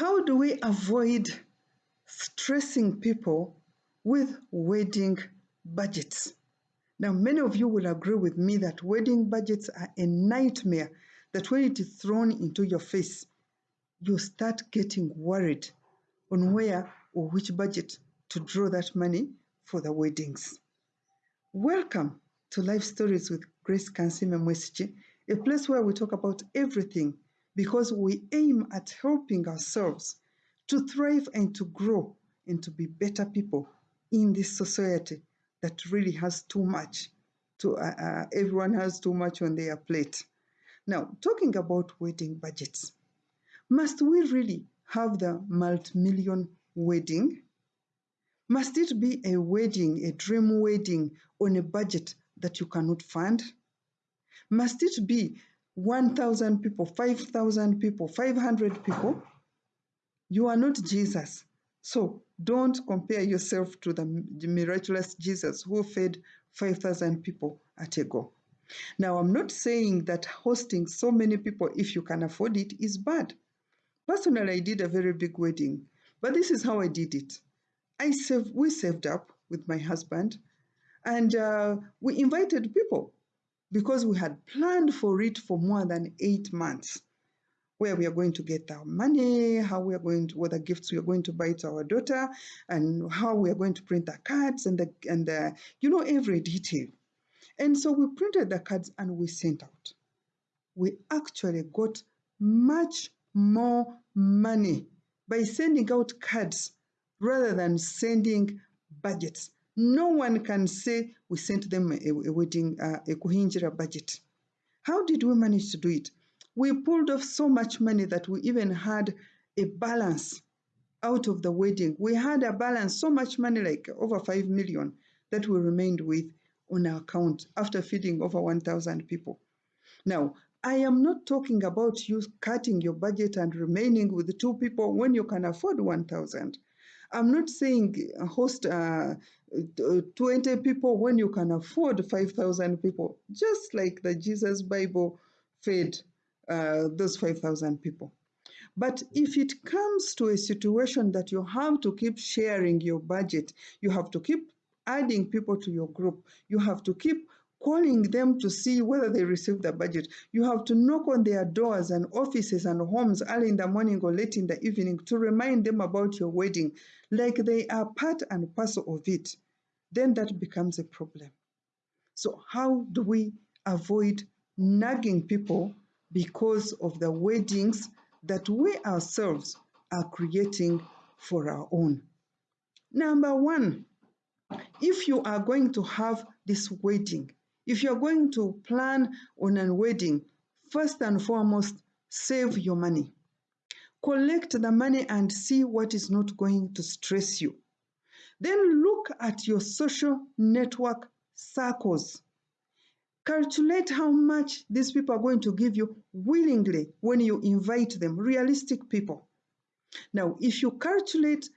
How do we avoid stressing people with wedding budgets? Now, many of you will agree with me that wedding budgets are a nightmare, that when it is thrown into your face, you start getting worried on where or which budget to draw that money for the weddings. Welcome to Life Stories with Grace Kansime Mwesiki, a place where we talk about everything because we aim at helping ourselves to thrive and to grow and to be better people in this society that really has too much. To, uh, uh, everyone has too much on their plate. Now, talking about wedding budgets, must we really have the multi-million wedding? Must it be a wedding, a dream wedding on a budget that you cannot fund? Must it be 1,000 people, 5,000 people, 500 people? You are not Jesus. So don't compare yourself to the miraculous Jesus who fed 5,000 people at a go. Now, I'm not saying that hosting so many people, if you can afford it, is bad. Personally, I did a very big wedding, but this is how I did it. I saved, we saved up with my husband, and uh, we invited people because we had planned for it for more than eight months where we are going to get our money, how we are going to, what the gifts we are going to buy to our daughter, and how we are going to print the cards and the, and the, you know, every detail. And so we printed the cards and we sent out. We actually got much more money by sending out cards rather than sending budgets. No one can say we sent them a, a wedding, uh, a kuhinjira budget. How did we manage to do it? We pulled off so much money that we even had a balance out of the wedding. We had a balance, so much money, like over 5 million, that we remained with on our account after feeding over 1,000 people. Now, I am not talking about you cutting your budget and remaining with two people when you can afford 1,000. I'm not saying host uh, 20 people when you can afford 5,000 people, just like the Jesus Bible fed uh, those 5,000 people. But if it comes to a situation that you have to keep sharing your budget, you have to keep adding people to your group, you have to keep calling them to see whether they receive the budget. You have to knock on their doors and offices and homes early in the morning or late in the evening to remind them about your wedding, like they are part and parcel of it. Then that becomes a problem. So, how do we avoid nagging people because of the weddings that we ourselves are creating for our own. Number one, if you are going to have this wedding, if you're going to plan on a wedding, first and foremost, save your money. Collect the money and see what is not going to stress you. Then look at your social network circles Calculate how much these people are going to give you willingly when you invite them, realistic people. Now, if you calculate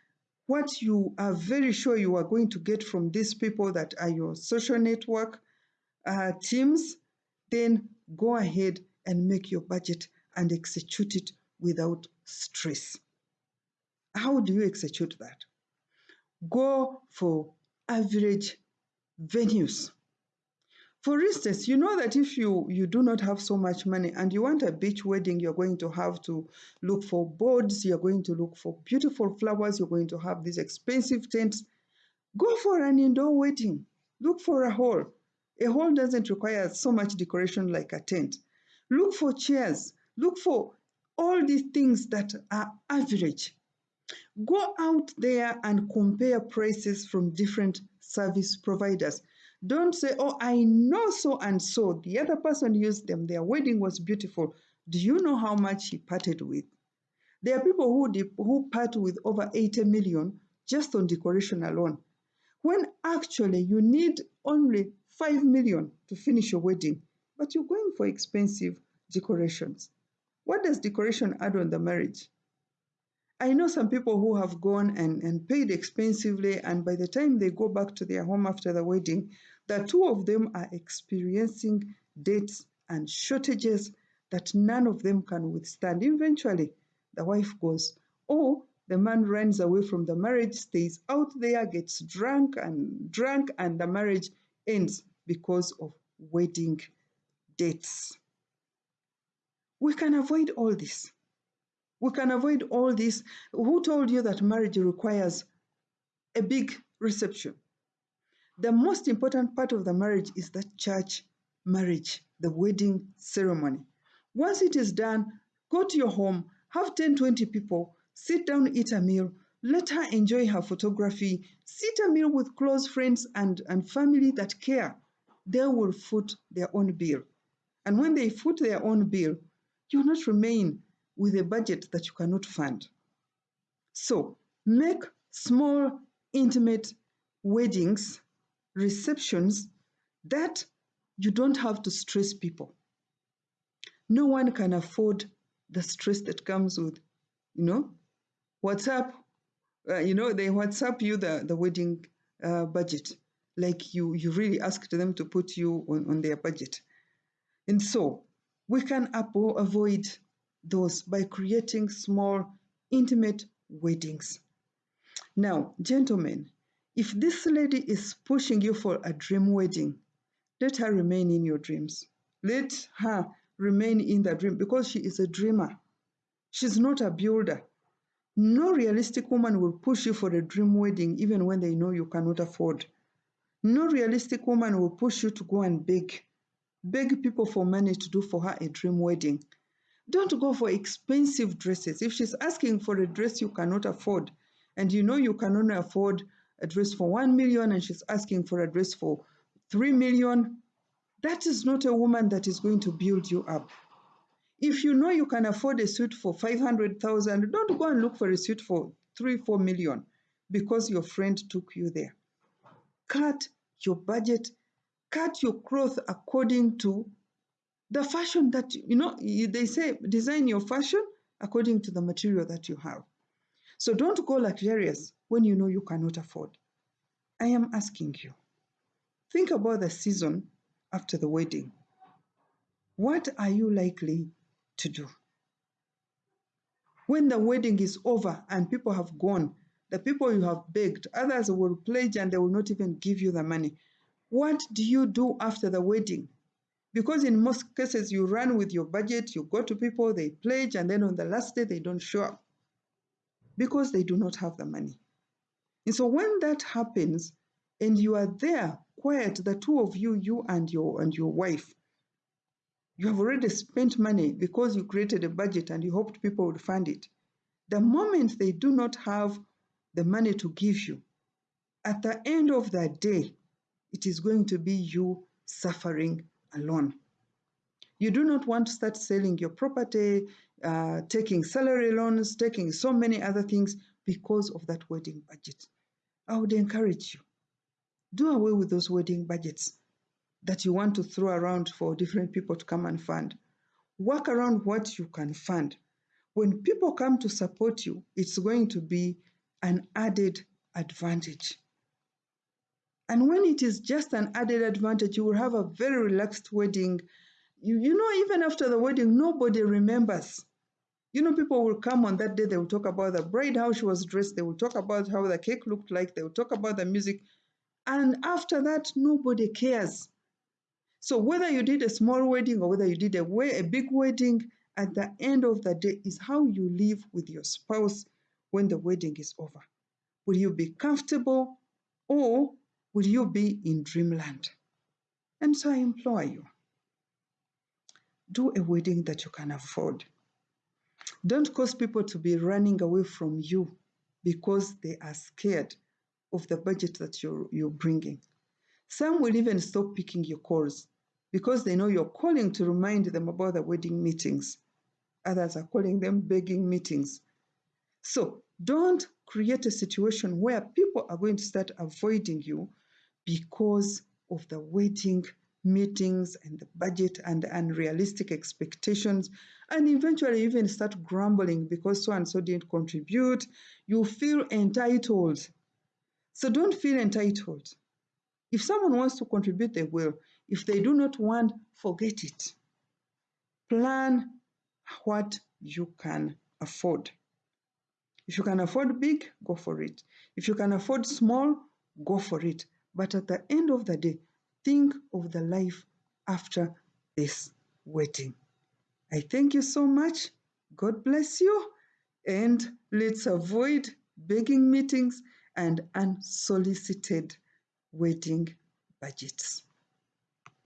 what you are very sure you are going to get from these people that are your social network uh, teams, then go ahead and make your budget and execute it without stress. How do you execute that? Go for average venues for instance, you know that if you, you do not have so much money and you want a beach wedding, you're going to have to look for boards, you're going to look for beautiful flowers, you're going to have these expensive tents. Go for an indoor wedding. Look for a hall. A hall doesn't require so much decoration like a tent. Look for chairs. Look for all these things that are average. Go out there and compare prices from different service providers. Don't say, oh, I know so and so. The other person used them. Their wedding was beautiful. Do you know how much he parted with? There are people who, who part with over 80 million just on decoration alone. When actually you need only 5 million to finish your wedding, but you're going for expensive decorations. What does decoration add on the marriage? I know some people who have gone and, and paid expensively, and by the time they go back to their home after the wedding, the two of them are experiencing debts and shortages that none of them can withstand. Eventually, the wife goes Or the man runs away from the marriage, stays out there, gets drunk and drunk, and the marriage ends because of wedding dates. We can avoid all this. We can avoid all this. Who told you that marriage requires a big reception? The most important part of the marriage is the church marriage, the wedding ceremony. Once it is done, go to your home, have 10, 20 people, sit down, eat a meal, let her enjoy her photography, sit a meal with close friends and, and family that care. They will foot their own bill. And when they foot their own bill, you will not remain with a budget that you cannot fund. So make small, intimate weddings, receptions that you don't have to stress people. No one can afford the stress that comes with, you know, WhatsApp. Uh, you know, they WhatsApp you the, the wedding uh, budget, like you, you really asked them to put you on, on their budget. And so we can avoid those by creating small, intimate weddings. Now, gentlemen, if this lady is pushing you for a dream wedding, let her remain in your dreams. Let her remain in the dream because she is a dreamer. She's not a builder. No realistic woman will push you for a dream wedding even when they know you cannot afford. No realistic woman will push you to go and beg. Beg people for money to do for her a dream wedding. Don't go for expensive dresses. If she's asking for a dress you cannot afford, and you know you can only afford a dress for 1 million and she's asking for a dress for 3 million, that is not a woman that is going to build you up. If you know you can afford a suit for 500,000, don't go and look for a suit for 3, 4 million because your friend took you there. Cut your budget, cut your cloth according to the fashion that, you know, they say design your fashion according to the material that you have. So don't go luxurious when you know you cannot afford. I am asking you, think about the season after the wedding. What are you likely to do? When the wedding is over and people have gone, the people you have begged, others will pledge and they will not even give you the money. What do you do after the wedding? Because in most cases, you run with your budget, you go to people, they pledge, and then on the last day, they don't show up because they do not have the money. And so when that happens, and you are there, quiet, the two of you, you and your and your wife, you have already spent money because you created a budget and you hoped people would fund it. The moment they do not have the money to give you, at the end of the day, it is going to be you suffering alone. You do not want to start selling your property, uh, taking salary loans, taking so many other things because of that wedding budget. I would encourage you, do away with those wedding budgets that you want to throw around for different people to come and fund. Work around what you can fund. When people come to support you, it's going to be an added advantage. And when it is just an added advantage, you will have a very relaxed wedding. You, you know, even after the wedding, nobody remembers. You know, people will come on that day, they will talk about the bride, how she was dressed, they will talk about how the cake looked like, they will talk about the music. And after that, nobody cares. So whether you did a small wedding or whether you did a, way, a big wedding, at the end of the day is how you live with your spouse when the wedding is over. Will you be comfortable or will you be in dreamland? And so I implore you, do a wedding that you can afford. Don't cause people to be running away from you because they are scared of the budget that you're, you're bringing. Some will even stop picking your calls because they know you're calling to remind them about the wedding meetings. Others are calling them begging meetings. So don't create a situation where people are going to start avoiding you because of the wedding meetings and the budget and unrealistic expectations, and eventually even start grumbling because so and so didn't contribute. You feel entitled. So don't feel entitled. If someone wants to contribute, they will. If they do not want, forget it. Plan what you can afford. If you can afford big, go for it. If you can afford small, go for it. But at the end of the day, think of the life after this wedding. I thank you so much. God bless you. And let's avoid begging meetings and unsolicited wedding budgets.